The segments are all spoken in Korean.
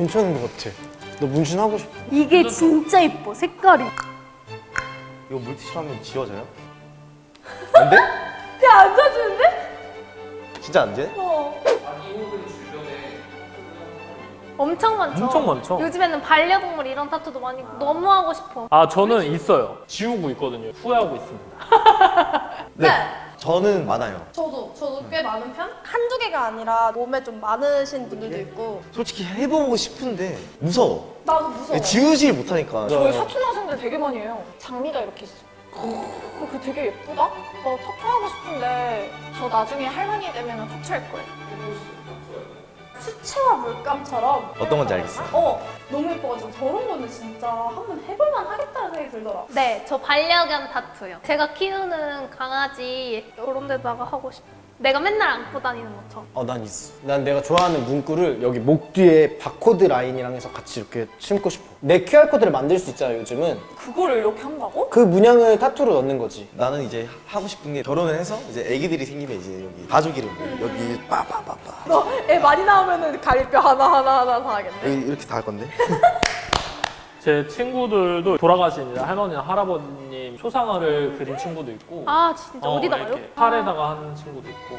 괜찮은 것 같아. 너 문신하고 싶어? 이게 진짜 예뻐 색깔이 이거 물티슈 하면 지워져요? 안 돼? 야안 사주는데? 진짜 안 돼? 어 엄청 많죠? 엄청 많죠. 요즘에는 반려동물 이런 타투도 많이 너무 하고 싶어 아 저는 있어요. 지우고 있거든요. 후회하고 있습니다. 네. 저는 많아요. 저도 저도 꽤 많은 편? 한두 개가 아니라 몸에 좀 많으신 분들도 있고 솔직히 해보고 싶은데 무서워. 나도 무서워 지우질 못하니까. 저희 사촌 학생들 되게 많이 해요 장미가 이렇게 있어 그 되게 예쁘다? 나 타투하고 싶은데 저 나중에 할머니 되면 타투할 거예요 수채화 물감처럼 어떤 건지 알겠어요. 어 너무 예뻐가지고 저런 거는 진짜 한번 해볼만 하겠다는 생각이 들더라 네, 저 반려견 타투요. 제가 키우는 강아지 이런 데다가 하고 싶어. 내가 맨날 안고 다니는 것처럼. 어, 난 있어. 난 내가 좋아하는 문구를 여기 목 뒤에 바코드 라인이랑 해서 같이 이렇게 심고 싶어. 내 QR코드를 만들 수 있잖아, 요즘은. 그거를 이렇게 한다고? 그 문양을 타투로 넣는 거지. 나는 이제 하고 싶은 게 결혼을 해서 이제 아기들이 생기면 이제 여기 가족 이름 여기 빠빠빠빠 너 애 많이 나오면은 가릴뼈 하나하나 하나 다 하겠네 여기 이렇게 다 할 건데. 제 친구들도 돌아가신 할머니나 할아버님 초상화를 그린 친구도 있고. 아, 진짜? 어, 어, 디다가요? 팔에다가 하는 친구도 있고.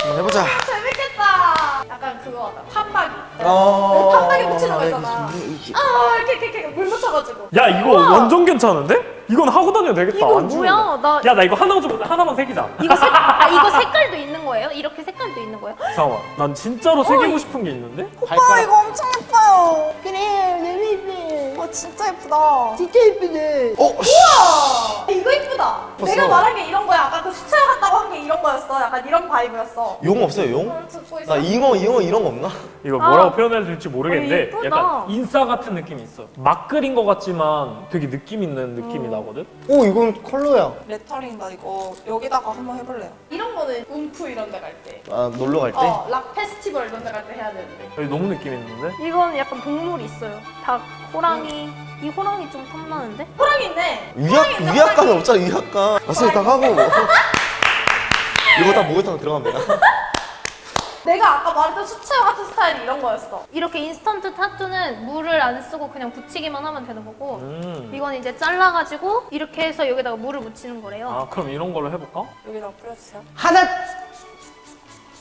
한번 해보자. 재밌겠다. 약간 그거 하다. 판박이. 어. 판박이 붙이는 거 있잖아. 아, 아 이렇게 이렇게, 이렇게 물 묻혀가지고. 야 이거 완전 괜찮은데? 이건 하고 다녀도 되겠다. 이거 안 뭐야? 나 야 나 이거 하나 좀 하나만 새기자. 이거 색, 아, 이거 색깔도 있는 거예요? 이렇게 색깔도 있는 거예요? 잠깐만. 난 진짜로 새기고 싶은 게 있는데? 오빠 이거 엄청 예뻐요. 그래 너무 예뻐 와 진짜 예쁘다. 진짜 예쁘네. 어, 우와! 이거 예쁘다. 봤어. 내가 말한 게 이런 거야. 아까 그게 이런 거였어 약간 이런 vibe였어 용 없어요, 용? 있어 나 잉어, 잉어 이런 거 없나? 이거 뭐라고 아. 표현해야 될지 모르겠는데 어, 예쁘다. 약간 인싸 같은 느낌이 있어 막 그린 것 같지만 되게 느낌 있는 느낌이 나거든? 오, 이건 컬러야. 레터링 나 이거 여기다가 한번 해볼래요 이런 거는 UMF 이런 데 갈 때 아, 놀러 갈 때? 어, 락 페스티벌 이런 데 갈 때 해야 되는데 여기 너무 느낌 있는데? 이건 약간 동물이 있어요. 닭, 호랑이. 이 호랑이 좀 탐나는데? 호랑이 있네 위약, 위약감이 없잖아, 위약감. 왔을 딱 하고. 이거 다 목욕탕 들어갑니다. 내가 아까 말했던 수채화 같은 스타일이 이런 거였어 이렇게 인스턴트 타투는 물을 안 쓰고 그냥 붙이기만 하면 되는 거고 음. 이건 이제 잘라가지고 이렇게 해서 여기다가 물을 묻히는 거래요. 아 그럼 이런 걸로 해볼까? 여기다가 뿌려주세요 하나!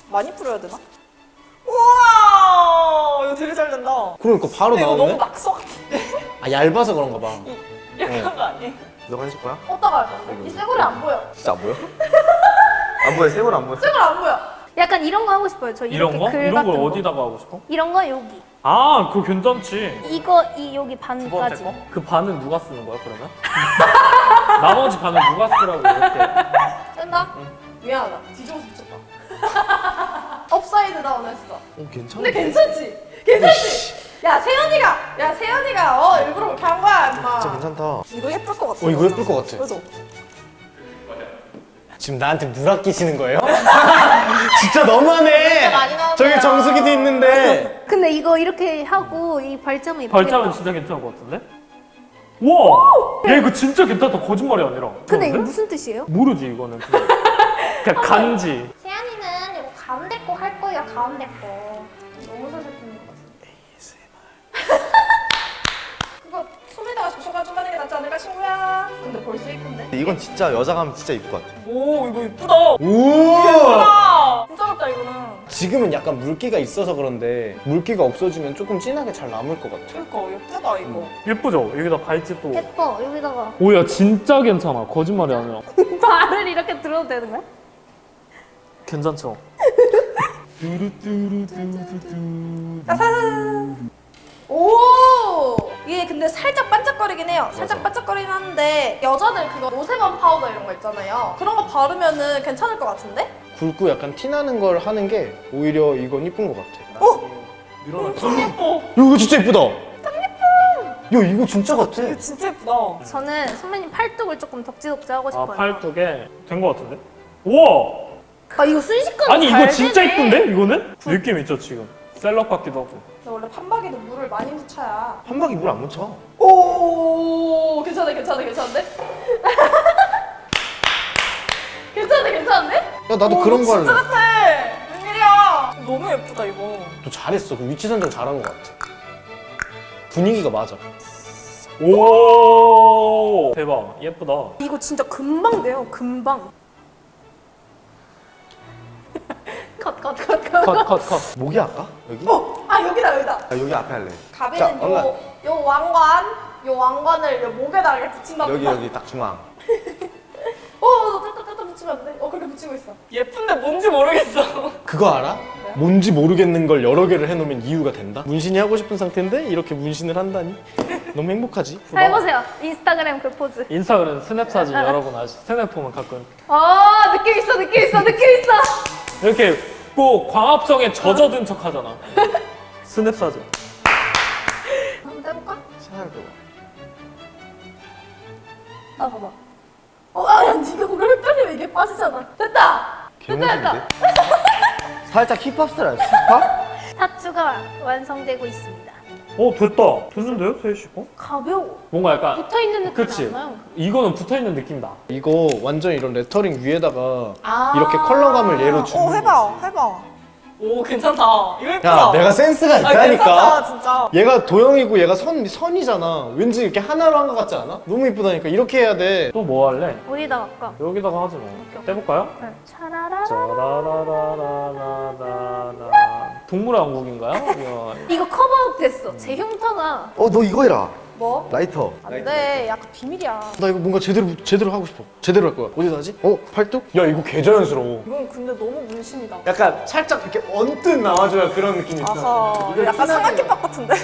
많이 뿌려야 되나? 우와 이거 되게 잘 된다 그러니까 바로 근데 이거 나오네? 너무 낙서 같은데 아, 얇아서 그런가 봐. 약간 거 아니에요? 너가 해줄 거야? 어디다가 할 건데? 이 쇠고리 안 보여 진짜 안 보여? 안 보여, 세월 안 보여. 쇠고리 안 보여 약간 이런 거 하고 싶어요. 저 이렇게 이런 거? 글 이런 같은 걸 거. 어디다가 하고 싶어? 이런 거 여기. 아 그거 괜찮지 이거 이 여기 두 번째 반까지. 거? 그 반은 누가 쓰는 거야 그러면? 나머지 반은 누가 쓰라고 이렇게 된다? 미안하다 뒤집어서 붙였다 업사이드 다운 했어 어, 괜찮아. 근데 괜찮지? 괜찮지? 야 세연이가 야 세연이가 어 일부러 그렇게 한 거야 임마 진짜 괜찮다. 이거 예쁠 것 같아 어, 이거 예쁠 것 같아. 그죠? 지금 나한테 물 아끼시는 거예요? 진짜 너무하네! 많이 나오네요. 저기 정수기도 있는데. 근데 이거 이렇게 하고 이 발자면 예쁘겠다. 발자면 진짜 괜찮을 것 같은데? 우와! 야 이거 진짜 괜찮다 거짓말이 아니라 근데 이거 그런데? 무슨 뜻이에요? 모르지 이거는 그냥, 그냥 간지 세연이는 이거 가운데 거 할 거예요. 가운데 거. 근데 벌써 예쁜데? 이건 진짜 여자가 하면 진짜 이쁠 것 같아. 오 이거 예쁘다 오! 아 진짜 같다 이거는 지금은 약간 물기가 있어서 그런데 물기가 없어지면 조금 진하게 잘 남을 것 같아. 그러니까 예쁘다 이거 예쁘죠? 여기다 발찌 또 예뻐. 여기다가 오야 진짜 괜찮아 거짓말이 아니라 발을 이렇게 들어도 되는 거야? 괜찮죠? 오 이게 근데 살짝 반짝거리긴 해요 살짝 반짝거리긴 하는데 여자들 그거 no sebum 파우더 이런 거 있잖아요 그런 거 바르면 은 괜찮을 것 같은데? 굵고 약간 티나는 걸 하는 게 오히려 이건 이쁜 것 같아. 밀어놨죠? 야, 이거 진짜 예쁘다! 야, 이거 진짜 같아. 이거 진짜 예쁘다 저는 선배님 팔뚝을 조금 덕지덕지 하고 아 싶어요. 팔뚝에 된 것 같은데? 우와! 아 이거 순식간에 아니 잘 이거 진짜. 이쁜데? 이거는? 느낌 있죠 지금 셀럽 같기도 하고 원래 판박이도 물을 많이 묻혀야 한박이 물 안 묻혀. 오 괜찮아 괜찮아 괜찮은데? 괜찮네 괜찮은데? 야, 나도 오, 그런 거 진짜 할래. 같아 웬일이야 너무 예쁘다 이거. 너 잘했어. 그 위치 선정 잘한 것 같아. 분위기가 맞아. 오 대박 예쁘다. 이거 진짜 금방 돼요. 금방. 컷, 컷, 컷, 컷. 컷컷 컷. 목이 할까? 여기? 어, 아 여기다 여기다. 아, 여기 앞에 할래. 가비는 자, 왕관. 요, 요 왕관, 요 왕관을 요 목에다 이렇게 붙인다. 여기 여기 딱 중앙. 어, 따따따따 붙이면 안 돼. 어, 그렇게 붙이고 있어. 예쁜데 뭔지 모르겠어. 그거 알아? 뭔지 모르겠는 걸 여러 개를 해놓으면 이유가 된다? 문신이 하고 싶은 상태인데 이렇게 문신을 한다니? 너무 행복하지? 해보세요. 인스타그램 그 포즈. 인스타그램 스냅 사진 여러분 아시? 스냅 보면 가끔 아, 느낌 있어, 느낌 있어, 느낌 있어. 이렇게 꼭 광합성에 젖어든 척 하잖아. 스냅 사진. 한번 해볼까? 생각해봐. 아, 봐봐. 어, 아, 야, 니가 고개를 헷갈리면 이게 빠지잖아. 됐다! 개멋인데? 살짝 힙합 스타일 아니야? 힙합? 타투가 완성되고 있습니다. 어 됐다. 됐는데요, 세희 씨 거? 가벼워. 뭔가 약간 붙어 있는 느낌이 그치. 안 나요. 이거는 붙어 있는 느낌이다. 이거 완전 이런 레터링 위에다가 아. 이렇게 컬러감을 얘로 주는 어, 해봐, 해봐. 오, 괜찮다. 이거 예쁘다. 야 내가 센스가 아, 괜찮다, 있다니까 진짜. 얘가 도형이고 얘가 선, 선이잖아 왠지 이렇게 하나로 한 것 같지 않아? 너무 이쁘다니까 이렇게 해야 돼또 뭐 할래? 어디다 갈까? 여기다가 하지 뭐. 떼볼까요? 네. 차라라. 짜라라라라라라라. 동물왕국인가요? 이거 cover up 됐어. 제 흉터가 어, 너 이거 해라. 뭐? 라이터. 안 돼. 약간 비밀이야. 나 이거 뭔가 제대로 제대로 하고 싶어 제대로 할 거야 어디다 하지? 어? 팔뚝? 야 이거 개 자연스러워 이건 근데 너무 문신이다. 약간 살짝 이렇게 언뜻 나와줘야 그런 느낌이 있어 아하. 이거 약간 삼각김밥 같은데?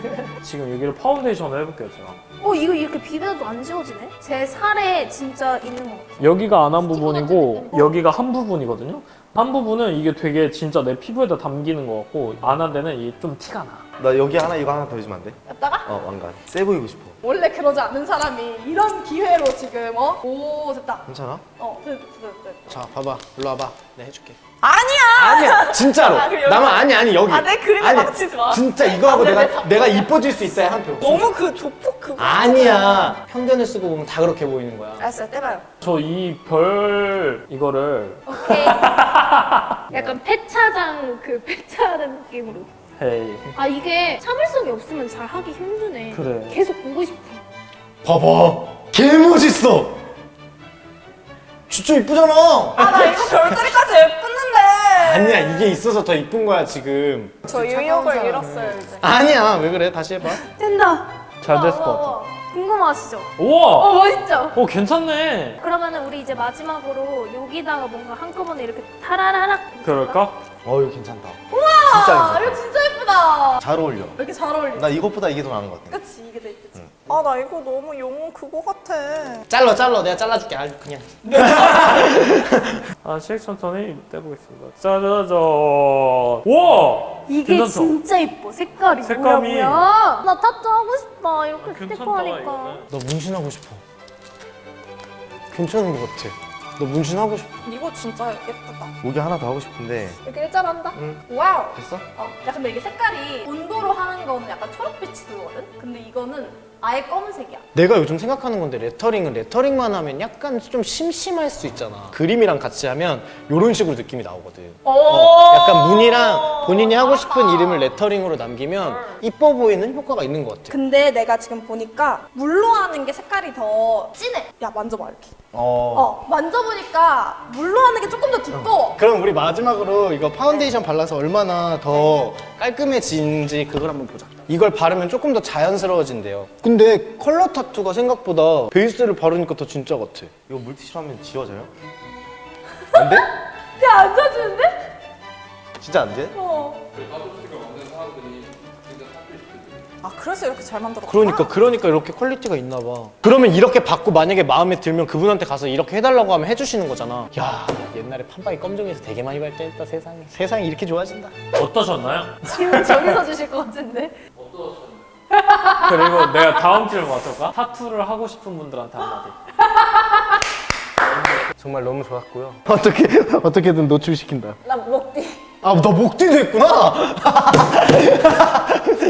지금 여기를 파운데이션을 해볼게요, 제가. 어 이거 이렇게 비벼도 안 지워지네? 제 살에 진짜 있는 것 같아. 여기가 안 한 부분이고. 여기가 한 부분이거든요. 한 부분은 이게 되게 진짜 내 피부에다 담기는 것 같고 안 한 데는 이게 좀 티가 나. 나 여기 하나 이거 하나 더 해주면 안 돼? 여기다가? 어, 왕관. 세 보이고 싶어. 원래 그러지 않는 사람이 이런 기회로 지금 어? 오 됐다. 괜찮아? 어 됐다 됐다 됐다. 자 봐봐 일로 와봐 내가 해줄게 아니야. 아니야 진짜로 아, 나만 아니 아니 여기 아, 내 그림에. 망치지 마. 진짜 이거 하고 아, 내- 내가 내 다- 내가 이뻐질 수 있어야 한 표. 너무 그 조폭 그거. 아니야 편견을 쓰고 보면 다 그렇게 보이는 거야 알았어요 떼봐요. 저 이 별 이거를 오케이. 약간 폐차장 그 폐차하는 느낌으로. 헤이 아 이게 참을성이 없으면 잘 하기 힘드네. 그래. 계속 보고 싶어. 봐봐 개 멋있어 진짜 이쁘잖아 아 나 이거 별자리까지 예쁘는데. 아니야 이게 있어서 더 이쁜 거야 지금 저 의욕을 잃었어요 이제. 아니야 왜 그래 다시 해봐 된다. 잘 됐을 우와, 것 같아. 우와. 궁금하시죠? 우와! 어 멋있죠? 오 괜찮네. 그러면은 우리 이제 마지막으로 여기다가 뭔가 한꺼번에 이렇게 타라라락. 그럴까? 어, 이거 괜찮다. 아 진짜 괜찮다. 예쁘다. 잘 어울려. 왜 이렇게 잘 어울리지? 나 이것보다 이게 더 나은 것 같아. 그치 이게 더 예쁘지. 아나 이거 너무 용 그거 같아. 잘라 잘라 내가 잘라줄게 아주 그냥 아, 씩 천천히 떼보겠습니다. 짜자잔. 우와! 이게 괜찮죠? 진짜 이뻐. 색깔이. 색감이. 뭐야. 나 타투 하고 싶다. 이렇게 아, 스티커 하니까. 너 문신하고 싶어 괜찮은 것 같아 너 문신하고 싶어 이거 진짜 예쁘다. 목이 하나 더 하고 싶은데. 이렇게 일자한다. 응. wow. 됐어? 어, 야 근데 이게 색깔이 온도로 하는 거는 약간 초록빛이 들거든. 근데 이거는 아예 검은색이야. 내가 요즘 생각하는 건데 레터링은 레터링만 하면 약간 좀 심심할 수 있잖아 그림이랑 같이 하면 이런 식으로 느낌이 나오거든 어, 약간 문이랑 본인이 하고 싶은 이름을 레터링으로 남기면 이뻐 보이는 효과가 있는 것 같아 근데 내가 지금 보니까 물로 하는 게 색깔이 더 진해. 야 만져봐 이렇게. 어. 어 만져보니까 물로 하는 게 조금 더 두꺼워. 그럼 우리 마지막으로 이거 파운데이션 발라서 얼마나 더 깔끔해지는지 그걸 한번 보자 이걸 바르면 조금 더 자연스러워진대요 근데 컬러 타투가 생각보다 베이스를 바르니까 더 진짜 같아 이거 물티슈로 하면 지워져요? 안 돼? 야 안 지워지는데? 진짜 안 돼? 어. 아 그래서 이렇게 잘 만들었구나. 그러니까 그러니까 이렇게 quality가 있나 봐. 그러면 이렇게 받고 만약에 마음에 들면 그분한테 가서 이렇게 해달라고 하면 해주시는 거잖아. 야 옛날에 판박이 검정에서 되게 많이 발전했다 세상에. 세상이 이렇게 좋아진다. 어떠셨나요? 지금 저기서 주실 것 같은데. 그리고 내가 다음 질문 맞춰볼까? 타투를 하고 싶은 분들한테 한마디. 정말 너무 좋았고요. 어떻게 어떻게든 노출시킨다. 나 목뒤. 아나 목뒤도 했구나.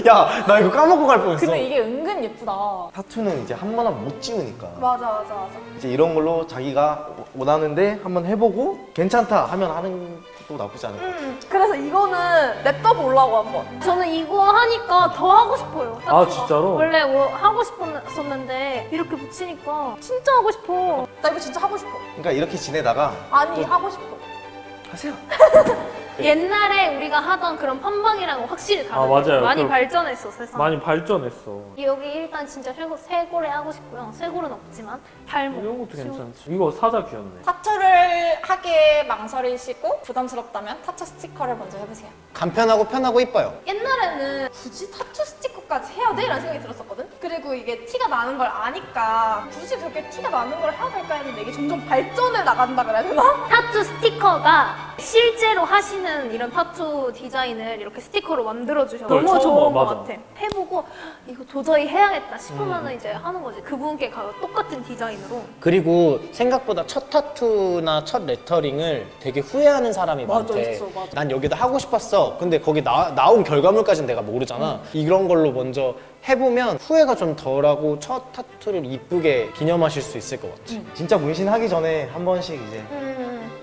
야 나 이거 까먹고 갈 뻔했어. 근데 이게 은근 예쁘다. 타투는 이제 한 번 하면 못 지우니까. 맞아 맞아 맞아. 이제 이런 걸로 자기가 원하는데 한번 해보고 괜찮다 하면 하는 또 나쁘지 않을 것 같아. 음, 그래서 이거는 냅둬 보려고 한번. 저는 이거 하니까 더 하고 싶어요. 아. 진짜로? 원래 뭐 하고 싶었었는데 이렇게 붙이니까 진짜 하고 싶어. 나 이거 진짜 하고 싶어. 그러니까 이렇게 지내다가 아니 하고 싶어. 하세요. 옛날에 우리가 하던 그런 펌방이랑은 확실히 다르죠. 아, 맞아요. 많이 그- 발전했어 세상. 많이 발전했어. 여기 일단 진짜 쇄골, 쇄골에 하고 싶고요. 쇄골은 없지만 발목. 이런 것도 괜찮지. 이거 사자 귀엽네. 타투를 하기에 망설이시고 부담스럽다면 타투 스티커를 먼저 해보세요. 간편하고 편하고 이뻐요. 옛날에는 굳이 타투 스티커까지 해야 돼? 라는 생각이 들었었거든? 그리고 이게 티가 나는 걸 아니까 굳이 그렇게 티가 나는 걸 해야 될까 했는데 이게 점점 발전해 나간다 그래야 되나? 타투 스티커가 실제로 하시는 이런 타투 디자인을 이렇게 스티커로 만들어 주셔서 그걸 너무 좋은 봐, 것 맞아. 같아. 해보고 이거 도저히 해야겠다 싶으면 이제 하는 거지. 그분께 가서 똑같은 디자인으로. 그리고 생각보다 첫 타투나 첫 레터링을 되게 후회하는 사람이 맞아, 많대. 있어, 맞아. 난 여기다 하고 싶었어. 근데 거기 나, 나온 결과물까지는 내가 모르잖아. 이런 걸로 먼저 해보면 후회가 좀 덜하고 첫 타투를 이쁘게 기념하실 수 있을 것 같아. 진짜 문신하기 전에 한 번씩 이제 음.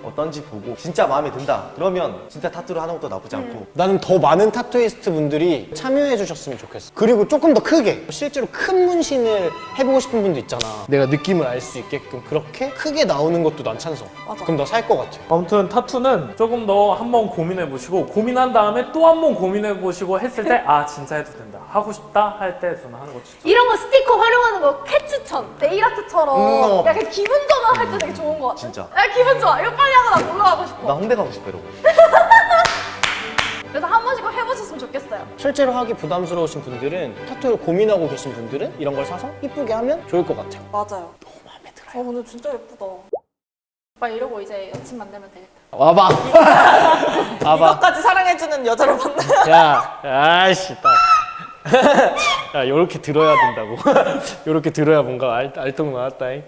어떤지 보고 진짜 마음에 든다. 그러면 진짜 타투를 하는 것도 나쁘지 않고. 나는 더 많은 타투이스트 분들이 참여해 주셨으면 좋겠어. 그리고 조금 더 크게 실제로 큰 문신을 해보고 싶은 분도 있잖아. 내가 느낌을 알 수 있게끔 그렇게 크게 나오는 것도 난 찬성. 맞아. 그럼 나 살 것 같아. 아무튼 타투는 조금 더 한번 고민해 보시고 고민한 다음에 또 한 번 고민해 보시고 했을 때 아 진짜 해도 된다 하고 싶다 할 때 저는 하는 거 추천. 이런 거 스티커 활용하는 거 캣 추천. 네일 아트처럼 음, 어. 약간 기분 전환할 때 되게 좋은 것 같아. 진짜. 야 기분 좋아. 이거 빨리 하고 나 놀러 가고 싶어. 나 홍대 가고 싶어 이러고. 그래서 한 번씩 꼭 해보셨으면 좋겠어요. 실제로 하기 부담스러우신 분들은 타투를 고민하고 계신 분들은 이런 걸 사서 이쁘게 하면 좋을 것 같아요. 맞아요. 너무 마음에 들어요. 어 근데 진짜 예쁘다. 오빠 이러고 이제 여친 만들면 되겠다. 와봐. 와봐. 이것까지 사랑해주는 여자를 만나. 야, 아이씨, 딱. 야, 요렇게 들어야 된다고. 요렇게 들어야 뭔가 알, 알통 나왔다잉.